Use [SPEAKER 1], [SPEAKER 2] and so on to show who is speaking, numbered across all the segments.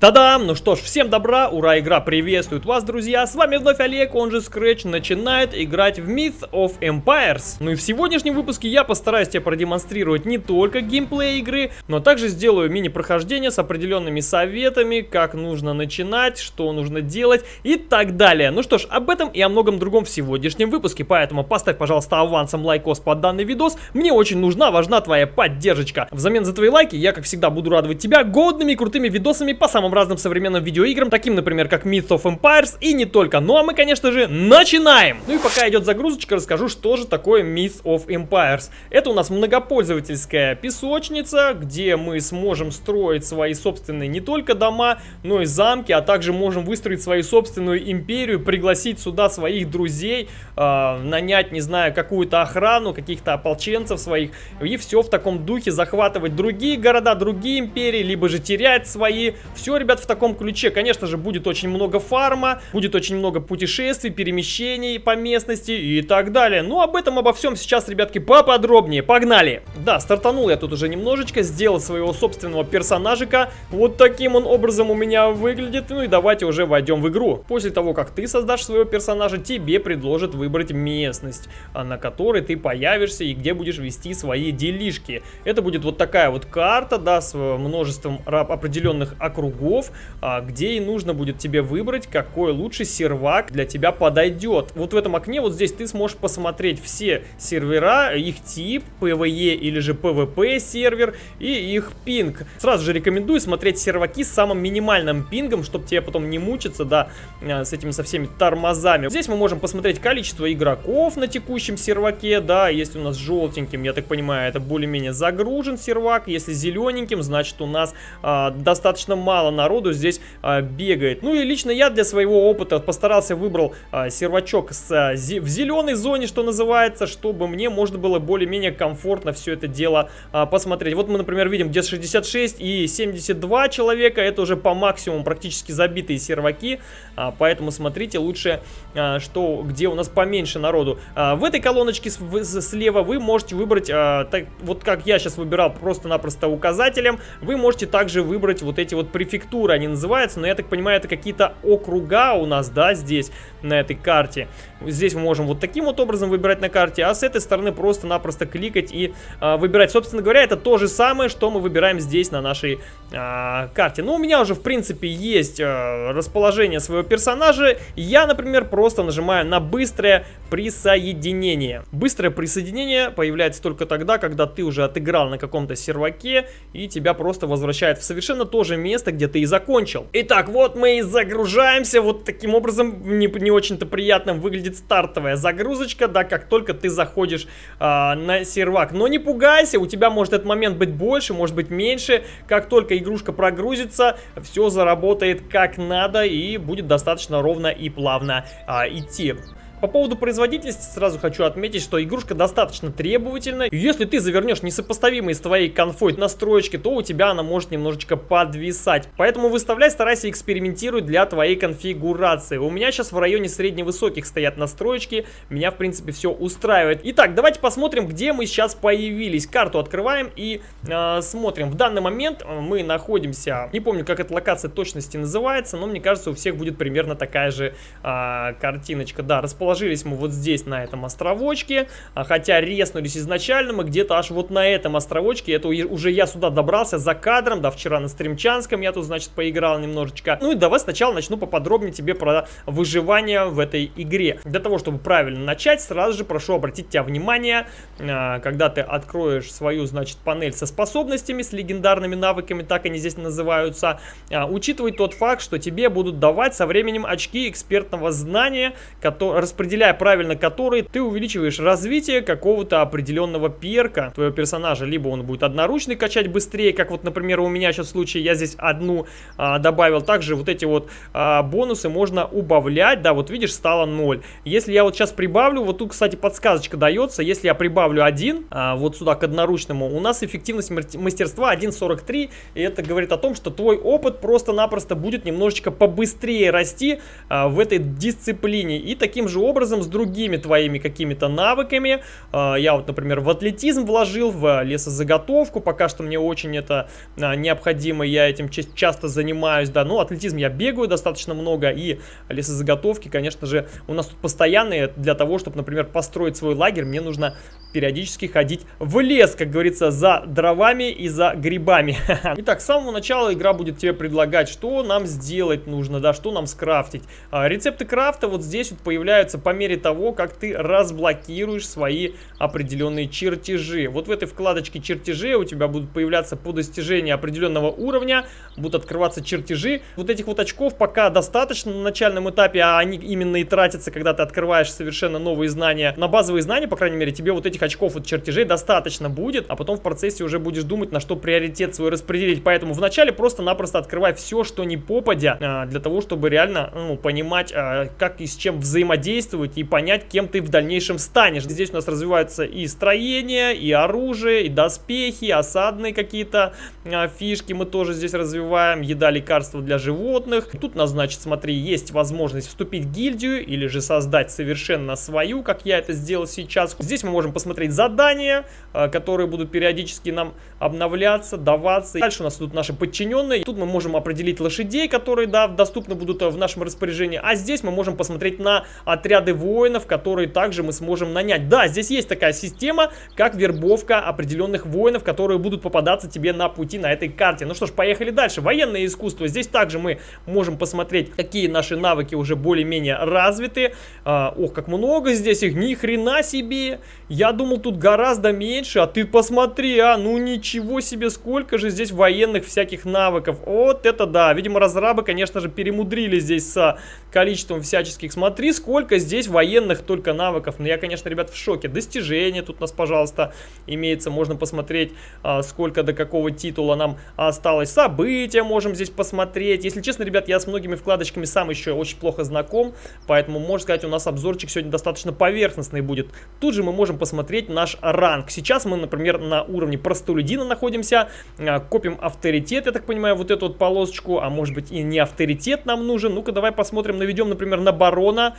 [SPEAKER 1] Та-дам! Ну что ж, всем добра, ура, игра приветствует вас, друзья! С вами вновь Олег, он же Scratch, начинает играть в Myth of Empires. Ну и в сегодняшнем выпуске я постараюсь тебе продемонстрировать не только геймплей игры, но также сделаю мини-прохождение с определенными советами, как нужно начинать, что нужно делать и так далее. Ну что ж, об этом и о многом другом в сегодняшнем выпуске, поэтому поставь, пожалуйста, авансом лайкос под данный видос. Мне очень нужна, важна твоя поддержка. Взамен за твои лайки я, как всегда, буду радовать тебя годными крутыми видосами по самым самым разным современным видеоиграм, таким, например, как Myth of Empires и не только. Ну а мы, конечно же, начинаем! Ну и пока идет загрузочка, расскажу, что же такое Myth of Empires. Это у нас многопользовательская песочница, где мы сможем строить свои собственные не только дома, но и замки, а также можем выстроить свою собственную империю, пригласить сюда своих друзей, э, нанять, не знаю, какую-то охрану, каких-то ополченцев своих, и все в таком духе захватывать другие города, другие империи, либо же терять свои. Все ребят, в таком ключе. Конечно же, будет очень много фарма, будет очень много путешествий, перемещений по местности и так далее. Ну, об этом, обо всем сейчас, ребятки, поподробнее. Погнали! Да, стартанул я тут уже немножечко, сделал своего собственного персонажика. Вот таким он образом у меня выглядит. Ну и давайте уже войдем в игру. После того, как ты создашь своего персонажа, тебе предложат выбрать местность, а, на которой ты появишься и где будешь вести свои делишки. Это будет вот такая вот карта, да, с множеством определенных округов врагов, а, где и нужно будет тебе выбрать, какой лучший сервак для тебя подойдет. Вот в этом окне, вот здесь ты сможешь посмотреть все сервера, их тип, PvE или же PvP сервер и их пинг. Сразу же рекомендую смотреть серваки с самым минимальным пингом, чтобы тебе потом не мучиться, да, а, с этими со всеми тормозами. Здесь мы можем посмотреть количество игроков на текущем серваке, да, если у нас желтеньким, я так понимаю, это более-менее загружен сервак, если зелененьким, значит у нас а, достаточно мало народу здесь а, бегает. Ну и лично я для своего опыта постарался выбрал а, сервачок с, а, зи, в зеленой зоне, что называется, чтобы мне можно было более-менее комфортно все это дело а, посмотреть. Вот мы, например, видим, где 66 и 72 человека, это уже по максимуму практически забитые серваки, а, поэтому смотрите лучше, а, что где у нас поменьше народу. А, в этой колоночке слева вы можете выбрать, а, так, вот как я сейчас выбирал просто-напросто указателем, вы можете также выбрать вот эти вот префектуры префектуры они называются, но я так понимаю, это какие-то округа у нас, да, здесь, на этой карте. Здесь мы можем вот таким вот образом выбирать на карте, а с этой стороны просто-напросто кликать и э, выбирать. Собственно говоря, это то же самое, что мы выбираем здесь на нашей э, карте. Ну, у меня уже, в принципе, есть э, расположение своего персонажа. Я, например, просто нажимаю на быстрое присоединение. Быстрое присоединение появляется только тогда, когда ты уже отыграл на каком-то серваке и тебя просто возвращает в совершенно то же место, где ты и закончил. Итак, вот мы и загружаемся. Вот таким образом не, не очень-то приятным выглядит стартовая загрузочка, да, как только ты заходишь э, на сервак. Но не пугайся, у тебя может этот момент быть больше, может быть меньше. Как только игрушка прогрузится, все заработает как надо и будет достаточно ровно и плавно э, идти. По поводу производительности сразу хочу отметить, что игрушка достаточно требовательна. И если ты завернешь несопоставимые с твоей конфой настроечки, то у тебя она может немножечко подвисать. Поэтому выставляй, старайся экспериментировать для твоей конфигурации. У меня сейчас в районе средневысоких стоят настроечки. Меня, в принципе, все устраивает. Итак, давайте посмотрим, где мы сейчас появились. Карту открываем и э, смотрим. В данный момент э, мы находимся... Не помню, как эта локация точности называется, но мне кажется, у всех будет примерно такая же э, картиночка. Да, расположение расположились мы вот здесь, на этом островочке, а, хотя резнулись изначально мы где-то аж вот на этом островочке, это уже я сюда добрался за кадром, да, вчера на стримчанском я тут, значит, поиграл немножечко. Ну и давай сначала начну поподробнее тебе про выживание в этой игре. Для того, чтобы правильно начать, сразу же прошу обратить тебя внимание, а, когда ты откроешь свою, значит, панель со способностями, с легендарными навыками, так они здесь называются, а, учитывай тот факт, что тебе будут давать со временем очки экспертного знания, которые распределяя правильно которые, ты увеличиваешь развитие какого-то определенного перка твоего персонажа. Либо он будет одноручный качать быстрее, как вот, например, у меня сейчас в случае, я здесь одну а, добавил. Также вот эти вот а, бонусы можно убавлять. Да, вот видишь, стало 0. Если я вот сейчас прибавлю, вот тут, кстати, подсказочка дается. Если я прибавлю 1, а, вот сюда к одноручному, у нас эффективность мастерства 1.43. И это говорит о том, что твой опыт просто-напросто будет немножечко побыстрее расти а, в этой дисциплине. И таким же образом образом с другими твоими какими-то навыками. А, я вот, например, в атлетизм вложил, в лесозаготовку, пока что мне очень это а, необходимо, я этим часто занимаюсь, да, ну, атлетизм я бегаю достаточно много, и лесозаготовки, конечно же, у нас тут постоянные, для того, чтобы, например, построить свой лагерь, мне нужно периодически ходить в лес, как говорится, за дровами и за грибами. Итак, с самого начала игра будет тебе предлагать, что нам сделать нужно, да, что нам скрафтить. А, рецепты крафта вот здесь вот появляются по мере того, как ты разблокируешь свои определенные чертежи. Вот в этой вкладочке чертежи у тебя будут появляться по достижении определенного уровня, будут открываться чертежи. Вот этих вот очков пока достаточно на начальном этапе, а они именно и тратятся, когда ты открываешь совершенно новые знания. На базовые знания, по крайней мере, тебе вот этих очков от чертежей достаточно будет, а потом в процессе уже будешь думать, на что приоритет свой распределить. Поэтому вначале просто-напросто открывай все, что не попадя, а, для того, чтобы реально ну, понимать, а, как и с чем взаимодействовать и понять, кем ты в дальнейшем станешь. Здесь у нас развиваются и строение, и оружие, и доспехи, осадные какие-то а, фишки мы тоже здесь развиваем, еда, лекарства для животных. Тут у нас, значит, смотри, есть возможность вступить в гильдию или же создать совершенно свою, как я это сделал сейчас. Здесь мы можем посмотреть задания, которые будут периодически нам обновляться, даваться. Дальше у нас тут наши подчиненные. Тут мы можем определить лошадей, которые, да, доступны будут в нашем распоряжении. А здесь мы можем посмотреть на отряды воинов, которые также мы сможем нанять. Да, здесь есть такая система, как вербовка определенных воинов, которые будут попадаться тебе на пути на этой карте. Ну что ж, поехали дальше. Военное искусство. Здесь также мы можем посмотреть, какие наши навыки уже более-менее развиты. А, ох, как много здесь их, ни хрена себе. Я думал, тут гораздо меньше, а ты посмотри, а, ну ничего себе, сколько же здесь военных всяких навыков. Вот это да, видимо, разрабы, конечно же, перемудрили здесь с количеством всяческих. Смотри, сколько здесь военных только навыков. Ну, я, конечно, ребят, в шоке. Достижения тут у нас, пожалуйста, имеется. Можно посмотреть, а, сколько до какого титула нам осталось. События можем здесь посмотреть. Если честно, ребят, я с многими вкладочками сам еще очень плохо знаком. Поэтому, можно сказать, у нас обзорчик сегодня достаточно поверхностный будет. Тут же мы можем посмотреть наш ранг. Сейчас мы, например, на уровне простолюдина находимся, а, копим авторитет, я так понимаю, вот эту вот полосочку, а может быть и не авторитет нам нужен. Ну-ка, давай посмотрим, наведем, например, на барона.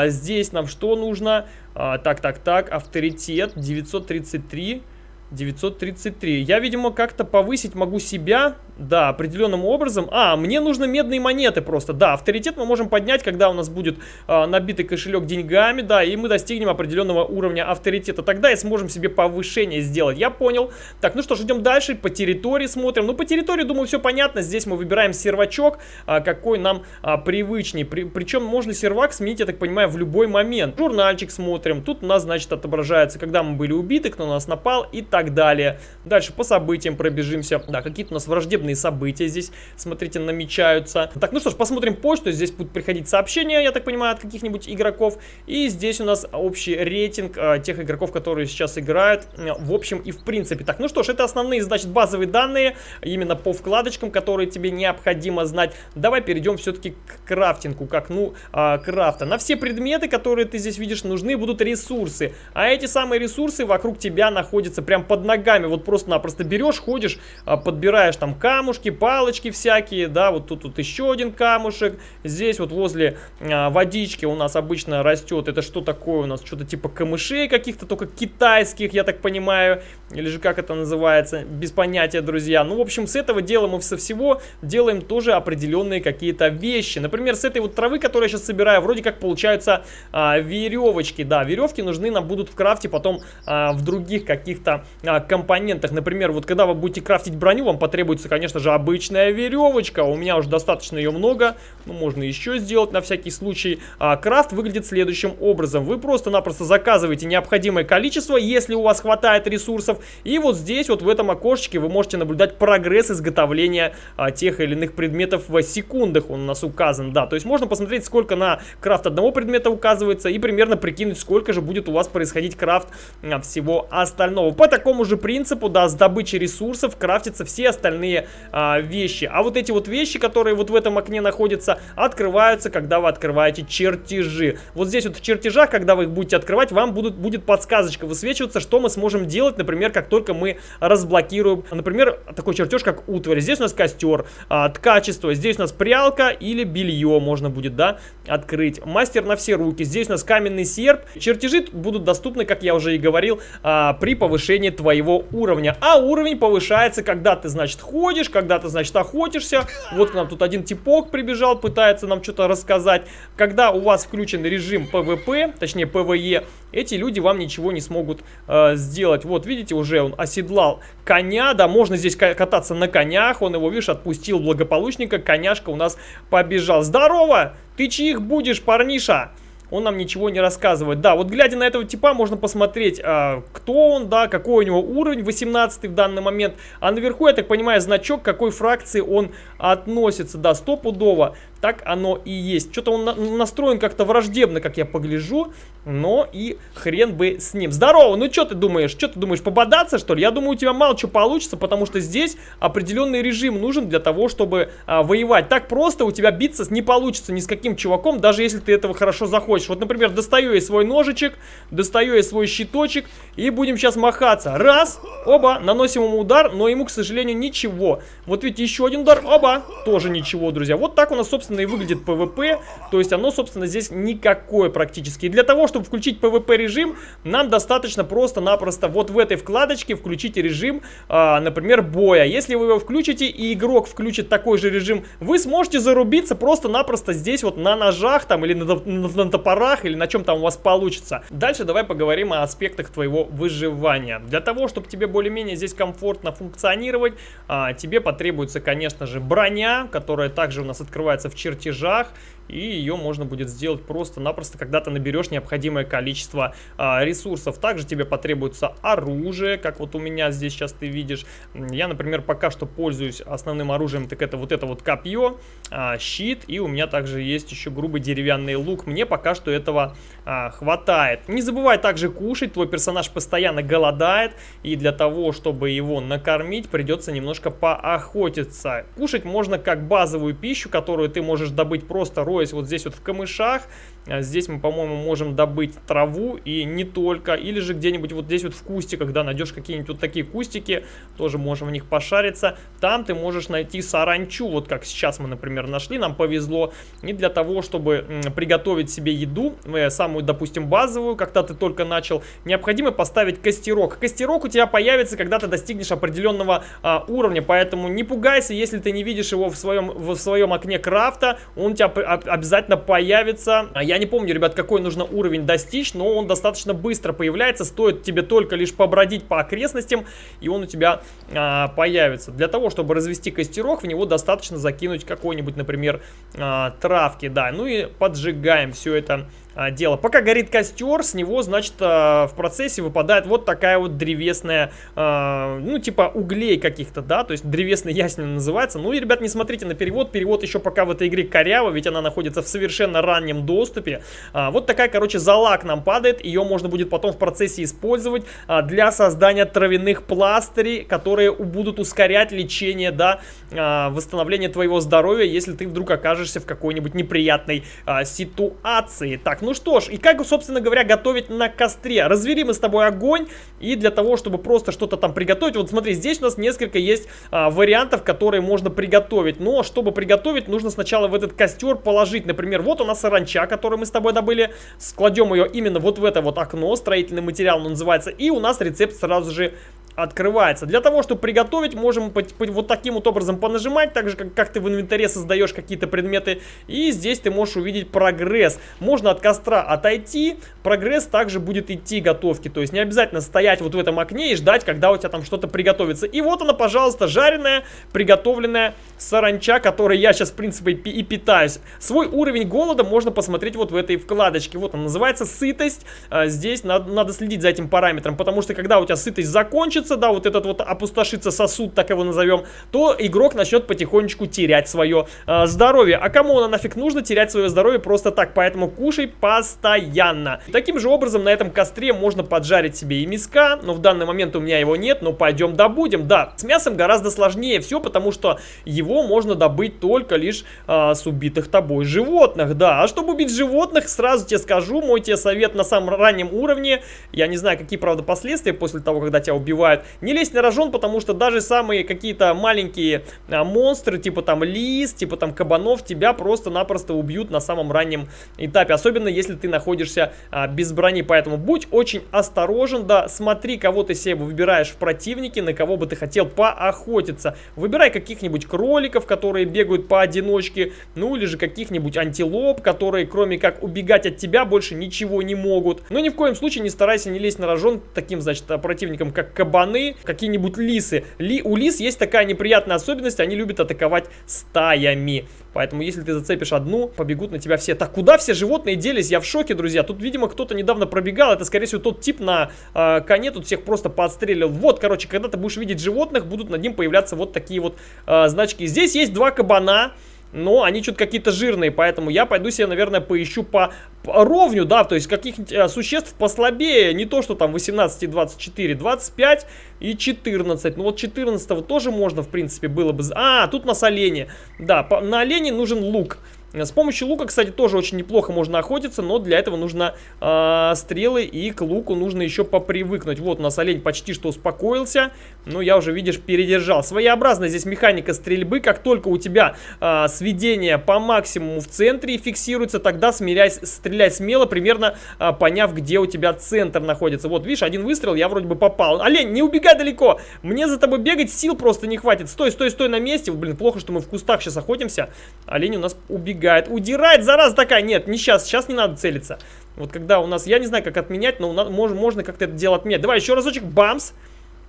[SPEAKER 1] А, здесь нам что нужно? А, так, так, так, авторитет 933. 933. Я, видимо, как-то повысить могу себя да, определенным образом. А, мне нужны медные монеты просто. Да, авторитет мы можем поднять, когда у нас будет а, набитый кошелек деньгами, да, и мы достигнем определенного уровня авторитета. Тогда и сможем себе повышение сделать. Я понял. Так, ну что ж, идем дальше. По территории смотрим. Ну, по территории, думаю, все понятно. Здесь мы выбираем сервачок, а, какой нам а, привычней. При, причем можно сервак сменить, я так понимаю, в любой момент. Журнальчик смотрим. Тут у нас, значит, отображается, когда мы были убиты, кто на нас напал и так далее. Дальше по событиям пробежимся. Да, какие-то у нас враждебные события здесь, смотрите, намечаются. Так, ну что ж, посмотрим почту. Здесь будут приходить сообщения, я так понимаю, от каких-нибудь игроков. И здесь у нас общий рейтинг э, тех игроков, которые сейчас играют, э, в общем и в принципе. Так, ну что ж, это основные, значит, базовые данные, именно по вкладочкам, которые тебе необходимо знать. Давай перейдем все-таки к крафтингу, к окну э, крафта. На все предметы, которые ты здесь видишь, нужны будут ресурсы. А эти самые ресурсы вокруг тебя находятся прям под ногами. Вот просто-напросто берешь, ходишь, э, подбираешь там камушки, палочки всякие, да, вот тут вот еще один камушек, здесь вот возле а, водички у нас обычно растет, это что такое у нас, что-то типа камышей каких-то, только китайских, я так понимаю, или же как это называется, без понятия, друзья. Ну, в общем, с этого дела мы со всего делаем тоже определенные какие-то вещи. Например, с этой вот травы, которую я сейчас собираю, вроде как получаются а, веревочки, да, веревки нужны нам будут в крафте потом а, в других каких-то а, компонентах. Например, вот когда вы будете крафтить броню, вам потребуется, конечно, же, обычная веревочка. У меня уже достаточно ее много. Ну, можно еще сделать на всякий случай. А, крафт выглядит следующим образом. Вы просто-напросто заказываете необходимое количество, если у вас хватает ресурсов. И вот здесь, вот в этом окошечке, вы можете наблюдать прогресс изготовления а, тех или иных предметов в секундах. Он у нас указан, да. То есть можно посмотреть, сколько на крафт одного предмета указывается и примерно прикинуть, сколько же будет у вас происходить крафт а, всего остального. По такому же принципу, да, с добычей ресурсов крафтятся все остальные а, вещи. А вот эти вот вещи, которые вот в этом окне находятся, открываются, когда вы открываете чертежи. Вот здесь вот в чертежах, когда вы их будете открывать, вам будут, будет подсказочка высвечиваться, что мы сможем делать, например, как только мы разблокируем, например, такой чертеж, как утварь. Здесь у нас костер, а, ткачество, здесь у нас прялка или белье можно будет, да, открыть. Мастер на все руки. Здесь у нас каменный серп. Чертежи будут доступны, как я уже и говорил, а, при повышении твоего уровня. А уровень повышается, когда ты, значит, ходишь, когда ты, значит, охотишься. Вот к нам тут один типок прибежал, пытается нам что-то рассказать. Когда у вас включен режим PvP, точнее PvE, эти люди вам ничего не смогут э, сделать. Вот, видите, уже он оседлал коня, да, можно здесь кататься на конях, он его, видишь, отпустил благополучника, коняшка у нас побежал. Здорово! Ты чьих будешь, парниша? Он нам ничего не рассказывает. Да, вот глядя на этого типа, можно посмотреть, а, кто он, да, какой у него уровень, 18 в данный момент. А наверху, я так понимаю, значок, какой фракции он относится, да, стопудово. Так оно и есть. Что-то он на настроен как-то враждебно, как я погляжу, но и хрен бы с ним. Здорово, ну что ты думаешь? Что ты думаешь, пободаться что ли? Я думаю, у тебя мало что получится, потому что здесь определенный режим нужен для того, чтобы а, воевать. Так просто у тебя биться не получится ни с каким чуваком, даже если ты этого хорошо захочешь. Вот, например, достаю я свой ножичек, достаю я свой щиточек и будем сейчас махаться. Раз, оба, наносим ему удар, но ему, к сожалению, ничего. Вот видите, еще один удар, оба, тоже ничего, друзья. Вот так у нас, собственно, и выглядит PvP. То есть оно, собственно, здесь никакое практически. И для того, чтобы включить PvP режим, нам достаточно просто-напросто вот в этой вкладочке включить режим, а, например, боя. Если вы его включите и игрок включит такой же режим, вы сможете зарубиться просто-напросто здесь вот на ножах там или на, на, на топорах или на чем там у вас получится. Дальше давай поговорим о аспектах твоего выживания. Для того, чтобы тебе более-менее здесь комфортно функционировать, а, тебе потребуется, конечно же, броня, которая также у нас открывается в чертежах и ее можно будет сделать просто-напросто, когда ты наберешь необходимое количество а, ресурсов. Также тебе потребуется оружие, как вот у меня здесь сейчас ты видишь. Я, например, пока что пользуюсь основным оружием, так это вот это вот копье, а, щит, и у меня также есть еще грубый деревянный лук. Мне пока что этого а, хватает. Не забывай также кушать, твой персонаж постоянно голодает, и для того, чтобы его накормить, придется немножко поохотиться. Кушать можно как базовую пищу, которую ты можешь добыть просто роя роясь вот здесь вот в камышах. А здесь мы, по-моему, можем добыть траву и не только. Или же где-нибудь вот здесь вот в кустиках, да, найдешь какие-нибудь вот такие кустики, тоже можем в них пошариться. Там ты можешь найти саранчу, вот как сейчас мы, например, нашли, нам повезло. И для того, чтобы приготовить себе еду, э, самую, допустим, базовую, когда ты только начал, необходимо поставить костерок. Костерок у тебя появится, когда ты достигнешь определенного а, уровня, поэтому не пугайся, если ты не видишь его в своем, в своем окне крафта, он у тебя обязательно появится. Я не помню, ребят, какой нужно уровень достичь, но он достаточно быстро появляется. Стоит тебе только лишь побродить по окрестностям, и он у тебя а, появится. Для того, чтобы развести костерок, в него достаточно закинуть какой-нибудь, например, а, травки, да. Ну и поджигаем все это дело. Пока горит костер, с него, значит, а, в процессе выпадает вот такая вот древесная, а, ну, типа углей каких-то, да, то есть древесный ясень называется. Ну и, ребят, не смотрите на перевод, перевод еще пока в этой игре коряво, ведь она находится в совершенно раннем доступе. Вот такая, короче, зала к нам падает, ее можно будет потом в процессе использовать для создания травяных пластырей, которые будут ускорять лечение, да, восстановление твоего здоровья, если ты вдруг окажешься в какой-нибудь неприятной ситуации. Так, ну что ж, и как, собственно говоря, готовить на костре? Развели мы с тобой огонь, и для того, чтобы просто что-то там приготовить, вот смотри, здесь у нас несколько есть а, вариантов, которые можно приготовить. Но чтобы приготовить, нужно сначала в этот костер положить, например, вот у нас саранча, которую мы с тобой добыли, складем ее именно вот в это вот окно, строительный материал называется, и у нас рецепт сразу же открывается. Для того, чтобы приготовить, можем вот таким вот образом понажимать, так же, как, как ты в инвентаре создаешь какие-то предметы. И здесь ты можешь увидеть прогресс. Можно от костра отойти, прогресс также будет идти готовки. То есть не обязательно стоять вот в этом окне и ждать, когда у тебя там что-то приготовится. И вот она, пожалуйста, жареная, приготовленная саранча, которой я сейчас, в принципе, и питаюсь. Свой уровень голода можно посмотреть вот в этой вкладочке. Вот он называется сытость. А, здесь надо, надо следить за этим параметром, потому что когда у тебя сытость закончится, да, вот этот вот опустошится сосуд, так его назовем, то игрок начнет потихонечку терять свое э, здоровье. А кому оно нафиг нужно терять свое здоровье просто так? Поэтому кушай постоянно. Таким же образом на этом костре можно поджарить себе и миска, но в данный момент у меня его нет, но пойдем добудем. Да, с мясом гораздо сложнее все, потому что его можно добыть только лишь э, с убитых тобой животных, да. А чтобы убить животных, сразу тебе скажу, мой тебе совет на самом раннем уровне, я не знаю, какие, правда, последствия после того, когда тебя убивают, не лезь на рожон, потому что даже самые какие-то маленькие а, монстры, типа там лис, типа там кабанов, тебя просто-напросто убьют на самом раннем этапе, особенно если ты находишься а, без брони, поэтому будь очень осторожен, да, смотри, кого ты себе выбираешь в противнике, на кого бы ты хотел поохотиться, выбирай каких-нибудь кроликов, которые бегают поодиночке, ну или же каких-нибудь антилоп, которые кроме как убегать от тебя больше ничего не могут, но ни в коем случае не старайся не лезть на рожон таким, значит, противникам, как кабаны, какие-нибудь лисы. Ли, у лис есть такая неприятная особенность, они любят атаковать стаями. Поэтому, если ты зацепишь одну, побегут на тебя все. Так, куда все животные делись? Я в шоке, друзья. Тут, видимо, кто-то недавно пробегал. Это, скорее всего, тот тип на э, коне тут всех просто подстрелил. Вот, короче, когда ты будешь видеть животных, будут над ним появляться вот такие вот э, значки. Здесь есть два кабана но они что-то какие-то жирные, поэтому я пойду себе, наверное, поищу по, по ровню, да, то есть каких-нибудь а, существ послабее, не то, что там 18 и 24, 25 и 14, ну вот 14 тоже можно, в принципе, было бы, а, тут на олене, да, по, на олене нужен лук, с помощью лука, кстати, тоже очень неплохо можно охотиться, но для этого нужно э, стрелы и к луку нужно еще попривыкнуть. Вот у нас олень почти что успокоился, но я уже, видишь, передержал. Своеобразная здесь механика стрельбы. Как только у тебя э, сведение по максимуму в центре фиксируется, тогда смиряй, стреляй смело, примерно э, поняв, где у тебя центр находится. Вот, видишь, один выстрел, я вроде бы попал. Олень, не убегай далеко! Мне за тобой бегать сил просто не хватит. Стой, стой, стой на месте. Блин, плохо, что мы в кустах сейчас охотимся. Олень у нас убегает убегает. Удирает, зараза такая. Нет, не сейчас. Сейчас не надо целиться. Вот когда у нас... Я не знаю, как отменять, но нас, можно, можно как-то это дело отменять. Давай еще разочек. Бамс.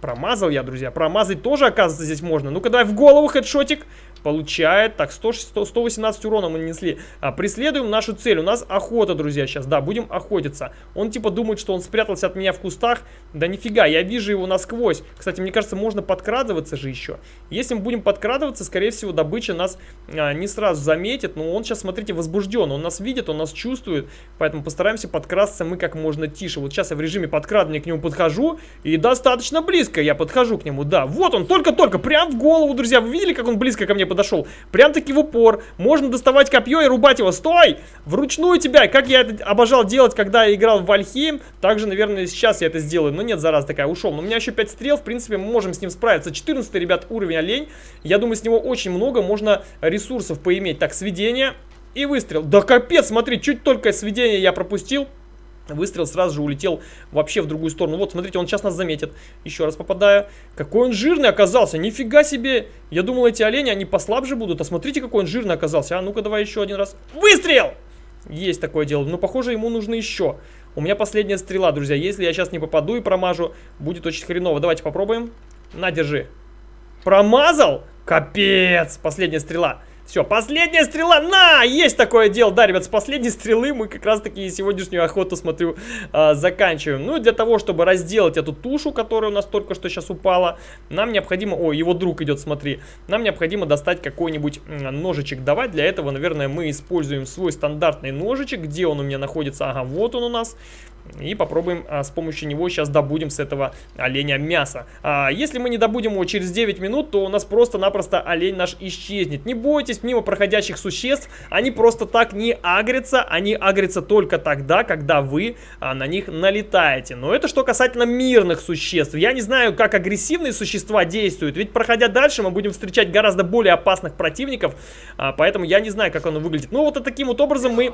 [SPEAKER 1] Промазал я, друзья. Промазать тоже, оказывается, здесь можно. Ну-ка, давай в голову хедшотик. Получает. Так, 100, 100, 118 урона мы нанесли. А, преследуем нашу цель. У нас охота, друзья, сейчас. Да, будем охотиться. Он типа думает, что он спрятался от меня в кустах. Да нифига, я вижу его насквозь. Кстати, мне кажется, можно подкрадываться же еще. Если мы будем подкрадываться, скорее всего, добыча нас а, не сразу заметит. Но он сейчас, смотрите, возбужден. Он нас видит, он нас чувствует. Поэтому постараемся подкрасться мы как можно тише. Вот сейчас я в режиме подкрадывания к нему подхожу. И достаточно близко я подхожу к нему. Да, вот он, только-только, прям в голову, друзья. Вы видели, как он близко ко мне подошел. Прям-таки в упор. Можно доставать копье и рубать его. Стой! Вручную тебя. Как я это обожал делать, когда я играл в Вальхейм. Также, наверное, сейчас я это сделаю. Но нет, зараз такая, ушел. Но у меня еще 5 стрел. В принципе, мы можем с ним справиться. 14 ребят, уровень олень. Я думаю, с него очень много можно ресурсов поиметь. Так, сведение и выстрел. Да капец, смотри, чуть только сведение я пропустил. Выстрел сразу же улетел вообще в другую сторону. Вот, смотрите, он сейчас нас заметит. Еще раз попадаю. Какой он жирный оказался. Нифига себе. Я думал, эти олени, они послабже будут. А смотрите, какой он жирный оказался. А ну-ка, давай еще один раз. Выстрел! Есть такое дело. Но, похоже, ему нужно еще. У меня последняя стрела, друзья. Если я сейчас не попаду и промажу, будет очень хреново. Давайте попробуем. На, держи. Промазал? Капец! Последняя стрела. Все, последняя стрела, на! Есть такое дело, да, ребят, с последней стрелы мы как раз-таки сегодняшнюю охоту, смотрю, э, заканчиваем. Ну для того, чтобы разделать эту тушу, которая у нас только что сейчас упала, нам необходимо... О, его друг идет, смотри. Нам необходимо достать какой-нибудь ножичек. Давай для этого, наверное, мы используем свой стандартный ножичек. Где он у меня находится? Ага, вот он у нас. И попробуем а, с помощью него сейчас добудем с этого оленя мясо. А, если мы не добудем его через 9 минут, то у нас просто-напросто олень наш исчезнет. Не бойтесь мимо проходящих существ, они просто так не агрятся, они агрятся только тогда, когда вы а, на них налетаете. Но это что касательно мирных существ. Я не знаю, как агрессивные существа действуют, ведь проходя дальше мы будем встречать гораздо более опасных противников, а, поэтому я не знаю, как оно выглядит. Ну вот таким вот образом мы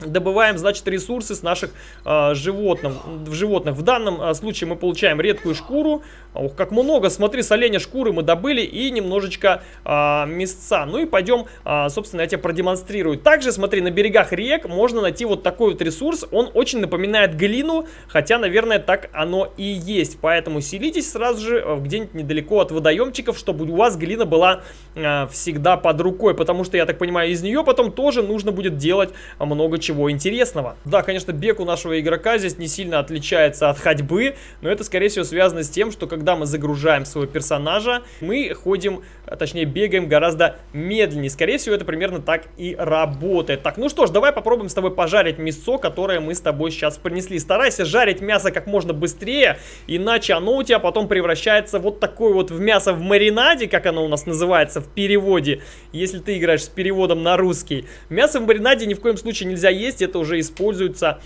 [SPEAKER 1] добываем, значит, ресурсы с наших э, животных, в животных. В данном э, случае мы получаем редкую шкуру. Ох, как много, смотри, с шкуры мы добыли и немножечко э, мясца. Ну и пойдем, э, собственно, я тебе продемонстрирую. Также, смотри, на берегах рек можно найти вот такой вот ресурс. Он очень напоминает глину, хотя, наверное, так оно и есть. Поэтому селитесь сразу же где-нибудь недалеко от водоемчиков, чтобы у вас глина была э, всегда под рукой. Потому что, я так понимаю, из нее потом тоже нужно будет делать много чего чего интересного. Да, конечно, бег у нашего игрока здесь не сильно отличается от ходьбы, но это, скорее всего, связано с тем, что когда мы загружаем своего персонажа, мы ходим, а, точнее, бегаем гораздо медленнее. Скорее всего, это примерно так и работает. Так, ну что ж, давай попробуем с тобой пожарить мясо, которое мы с тобой сейчас принесли. Старайся жарить мясо как можно быстрее, иначе оно у тебя потом превращается вот такое вот в мясо в маринаде, как оно у нас называется в переводе, если ты играешь с переводом на русский. Мясо в маринаде ни в коем случае нельзя есть, это уже используется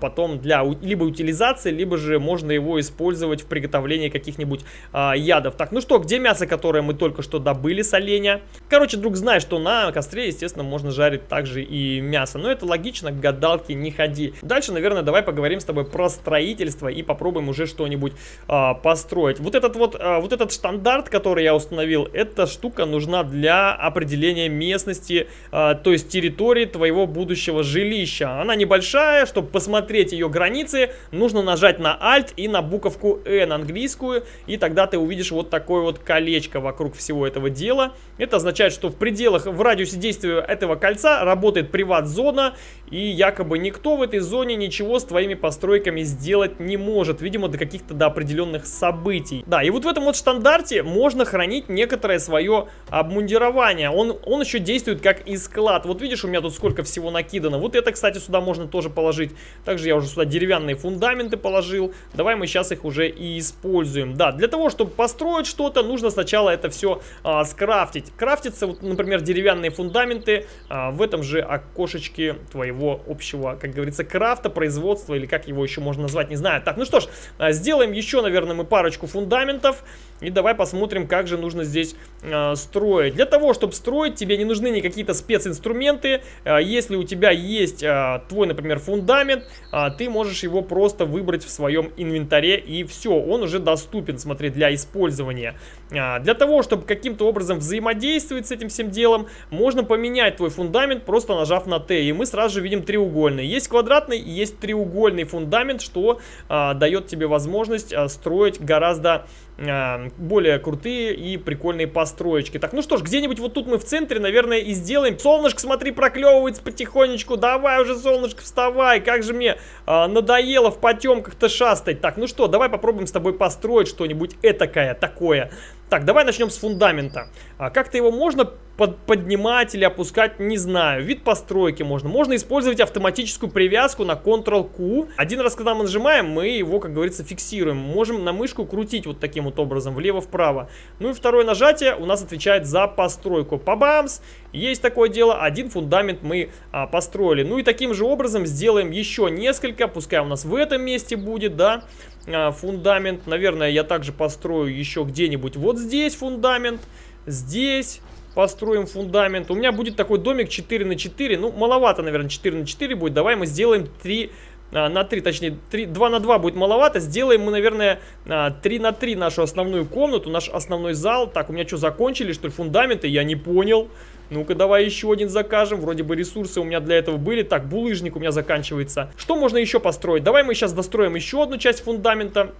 [SPEAKER 1] потом для либо утилизации, либо же можно его использовать в приготовлении каких-нибудь а, ядов. Так, ну что, где мясо, которое мы только что добыли с оленя? Короче, друг, знает, что на костре, естественно, можно жарить также и мясо. Но это логично, к гадалке не ходи. Дальше, наверное, давай поговорим с тобой про строительство и попробуем уже что-нибудь а, построить. Вот этот вот, а, вот этот стандарт, который я установил, эта штука нужна для определения местности, а, то есть территории твоего будущего жилища. Она небольшая, чтобы чтобы посмотреть ее границы, нужно нажать на Alt и на буковку N английскую, и тогда ты увидишь вот такое вот колечко вокруг всего этого дела. Это означает, что в пределах, в радиусе действия этого кольца работает приват-зона, и якобы никто в этой зоне ничего с твоими постройками сделать не может, видимо, до каких-то до определенных событий. Да, и вот в этом вот стандарте можно хранить некоторое свое обмундирование. Он, он еще действует как и склад. Вот видишь, у меня тут сколько всего накидано. Вот это, кстати, сюда можно тоже положить. Также я уже сюда деревянные фундаменты положил. Давай мы сейчас их уже и используем. Да, для того, чтобы построить что-то, нужно сначала это все а, скрафтить. Крафтится, вот, например, деревянные фундаменты а, в этом же окошечке твоего общего, как говорится, крафта, производства, или как его еще можно назвать, не знаю. Так, ну что ж, а, сделаем еще, наверное, мы парочку фундаментов. И давай посмотрим, как же нужно здесь э, строить. Для того, чтобы строить, тебе не нужны никакие-то специнструменты. Э, если у тебя есть э, твой, например, фундамент, э, ты можешь его просто выбрать в своем инвентаре и все, он уже доступен, смотри, для использования. Э, для того, чтобы каким-то образом взаимодействовать с этим всем делом, можно поменять твой фундамент, просто нажав на Т. И мы сразу же видим треугольный. Есть квадратный есть треугольный фундамент, что э, дает тебе возможность э, строить гораздо более крутые и прикольные построечки. Так, ну что ж, где-нибудь вот тут мы в центре, наверное, и сделаем. Солнышко, смотри, проклевывается потихонечку. Давай уже, солнышко, вставай. Как же мне э, надоело в потемках-то шастать. Так, ну что, давай попробуем с тобой построить что-нибудь этакое, такое. Так, давай начнем с фундамента. А как-то его можно под, поднимать или опускать, не знаю. Вид постройки можно. Можно использовать автоматическую привязку на Ctrl-Q. Один раз, когда мы нажимаем, мы его, как говорится, фиксируем. Можем на мышку крутить вот таким вот образом, влево-вправо. Ну и второе нажатие у нас отвечает за постройку. Пабамс! Есть такое дело, один фундамент мы а, построили. Ну и таким же образом сделаем еще несколько, пускай у нас в этом месте будет, да, а, фундамент. Наверное, я также построю еще где-нибудь вот здесь фундамент, здесь построим фундамент. У меня будет такой домик 4 на 4, ну маловато, наверное, 4 на 4 будет. Давай мы сделаем 3 а, на 3, точнее 3, 2 на 2 будет маловато. Сделаем мы, наверное, 3 а, на 3 нашу основную комнату, наш основной зал. Так, у меня что, закончили, что ли, фундаменты? Я не понял. Ну-ка, давай еще один закажем. Вроде бы ресурсы у меня для этого были. Так, булыжник у меня заканчивается. Что можно еще построить? Давай мы сейчас достроим еще одну часть фундамента.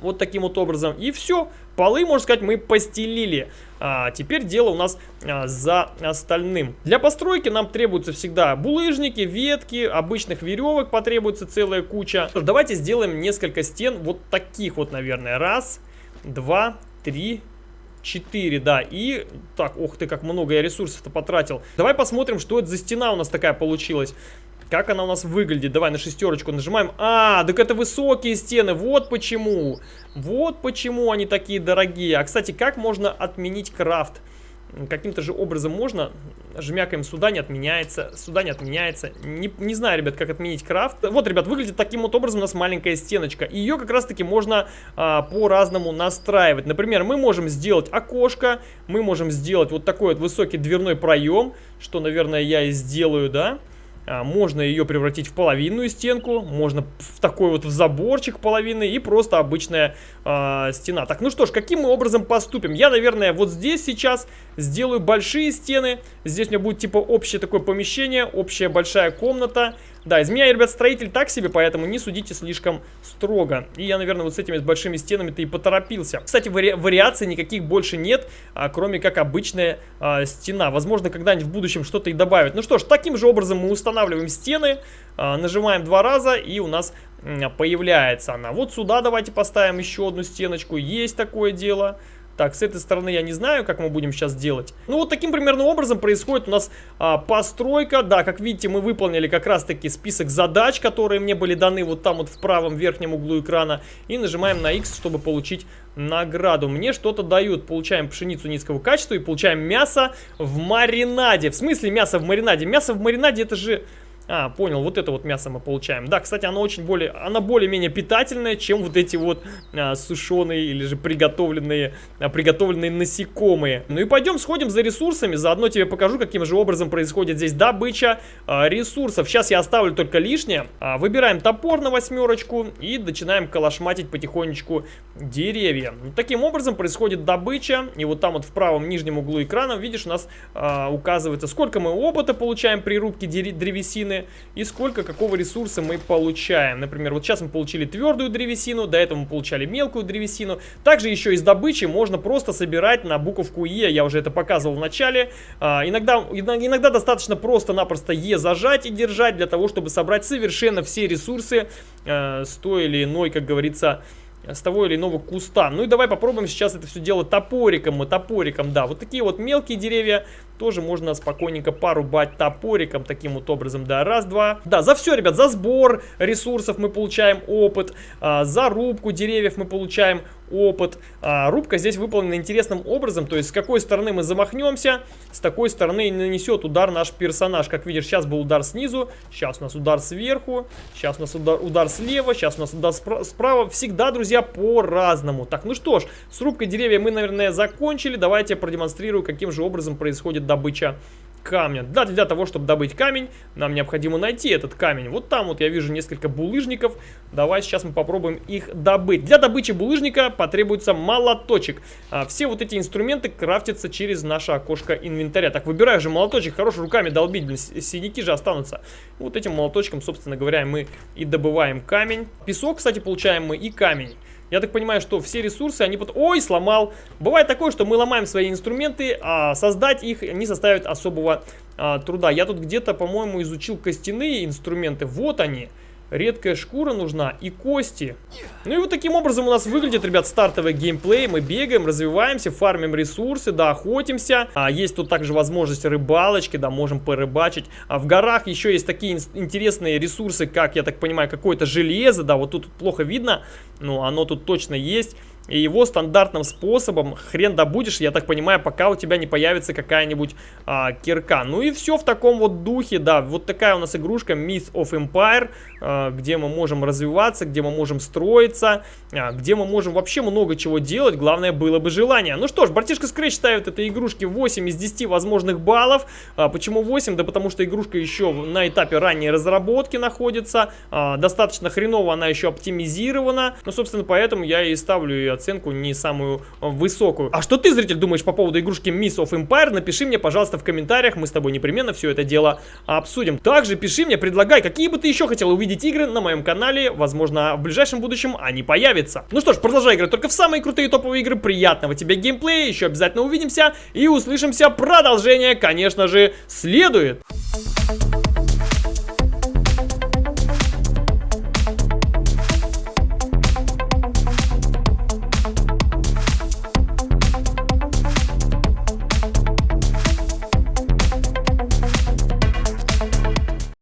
[SPEAKER 1] Вот таким вот образом. И все. Полы, можно сказать, мы постелили. А теперь дело у нас а, за остальным. Для постройки нам требуются всегда булыжники, ветки, обычных веревок потребуется целая куча. Давайте сделаем несколько стен вот таких вот, наверное. Раз, два, три, 4, да. И, так, ух ты, как много я ресурсов-то потратил. Давай посмотрим, что это за стена у нас такая получилась. Как она у нас выглядит? Давай на шестерочку нажимаем. А, так это высокие стены. Вот почему. Вот почему они такие дорогие. А, кстати, как можно отменить крафт? Каким-то же образом можно. Жмякаем сюда, не отменяется. Сюда не отменяется. Не, не знаю, ребят, как отменить крафт. Вот, ребят, выглядит таким вот образом у нас маленькая стеночка. Ее как раз-таки можно а, по-разному настраивать. Например, мы можем сделать окошко. Мы можем сделать вот такой вот высокий дверной проем. Что, наверное, я и сделаю, да? Да. А, можно ее превратить в половинную стенку, можно в такой вот в заборчик половины и просто обычная э, стена. Так, ну что ж, каким мы образом поступим? Я, наверное, вот здесь сейчас сделаю большие стены. Здесь у меня будет типа общее такое помещение, общая большая комната. Да, из меня, ребят, строитель так себе, поэтому не судите слишком строго. И я, наверное, вот с этими большими стенами-то и поторопился. Кстати, вари вариаций никаких больше нет, а, кроме как обычная а, стена. Возможно, когда-нибудь в будущем что-то и добавят. Ну что ж, таким же образом мы устанавливаем стены, а, нажимаем два раза, и у нас появляется она. Вот сюда давайте поставим еще одну стеночку. Есть такое дело. Так, с этой стороны я не знаю, как мы будем сейчас делать. Ну, вот таким примерно образом происходит у нас а, постройка. Да, как видите, мы выполнили как раз-таки список задач, которые мне были даны вот там вот в правом верхнем углу экрана. И нажимаем на X, чтобы получить награду. Мне что-то дают. Получаем пшеницу низкого качества и получаем мясо в маринаде. В смысле мясо в маринаде? Мясо в маринаде это же... А, понял, вот это вот мясо мы получаем. Да, кстати, оно очень более, она более-менее питательная, чем вот эти вот а, сушеные или же приготовленные, а, приготовленные насекомые. Ну и пойдем сходим за ресурсами, заодно тебе покажу, каким же образом происходит здесь добыча а, ресурсов. Сейчас я оставлю только лишнее. А, выбираем топор на восьмерочку и начинаем калашматить потихонечку деревья. Таким образом происходит добыча, и вот там вот в правом нижнем углу экрана, видишь, у нас а, указывается, сколько мы опыта получаем при рубке древесины, древесины и сколько какого ресурса мы получаем. Например, вот сейчас мы получили твердую древесину, до этого мы получали мелкую древесину. Также еще из добычи можно просто собирать на буковку Е, я уже это показывал в начале. А, иногда, иногда достаточно просто-напросто Е зажать и держать для того, чтобы собрать совершенно все ресурсы э, с той или иной, как говорится, с того или иного куста. Ну и давай попробуем сейчас это все делать топориком, мы топориком, да. Вот такие вот мелкие деревья тоже можно спокойненько порубать топориком таким вот образом, да. Раз, два. Да, за все, ребят, за сбор ресурсов мы получаем опыт, а, за рубку деревьев мы получаем опыт. А, рубка здесь выполнена интересным образом, то есть с какой стороны мы замахнемся, с такой стороны нанесет удар наш персонаж. Как видишь, сейчас был удар снизу, сейчас у нас удар сверху, сейчас у нас удар, удар слева, сейчас у нас удар справа. Всегда, друзья, по-разному. Так, ну что ж, с рубкой деревья мы, наверное, закончили. Давайте продемонстрирую, каким же образом происходит добыча камня. Да, для того, чтобы добыть камень, нам необходимо найти этот камень. Вот там вот я вижу несколько булыжников. Давай сейчас мы попробуем их добыть. Для добычи булыжника потребуется молоточек. А, все вот эти инструменты крафтятся через наше окошко инвентаря. Так, выбираю же молоточек, хорош руками долбить, блин, синяки же останутся. Вот этим молоточком, собственно говоря, мы и добываем камень. Песок, кстати, получаем мы и камень. Я так понимаю, что все ресурсы, они под... Ой, сломал. Бывает такое, что мы ломаем свои инструменты, а создать их не составит особого а, труда. Я тут где-то, по-моему, изучил костяные инструменты. Вот они. Редкая шкура нужна и кости. Ну и вот таким образом у нас выглядит, ребят, стартовый геймплей. Мы бегаем, развиваемся, фармим ресурсы, да, охотимся. А, есть тут также возможность рыбалочки, да, можем порыбачить. А в горах еще есть такие интересные ресурсы, как, я так понимаю, какое-то железо, да, вот тут плохо видно, но оно тут точно есть. И его стандартным способом хрен добудешь, я так понимаю, пока у тебя не появится какая-нибудь а, кирка. Ну и все в таком вот духе, да. Вот такая у нас игрушка Myth of Empire, а, где мы можем развиваться, где мы можем строиться, а, где мы можем вообще много чего делать. Главное было бы желание. Ну что ж, братишка Scratch ставит этой игрушке 8 из 10 возможных баллов. А, почему 8? Да потому что игрушка еще на этапе ранней разработки находится. А, достаточно хреново она еще оптимизирована. Ну, собственно, поэтому я и ставлю ее оценку не самую э, высокую. А что ты, зритель, думаешь по поводу игрушки Miss of Empire? Напиши мне, пожалуйста, в комментариях, мы с тобой непременно все это дело обсудим. Также пиши мне, предлагай, какие бы ты еще хотел увидеть игры на моем канале, возможно, в ближайшем будущем они появятся. Ну что ж, продолжай играть только в самые крутые топовые игры, приятного тебе геймплея, еще обязательно увидимся и услышимся, продолжение, конечно же, следует. Thank you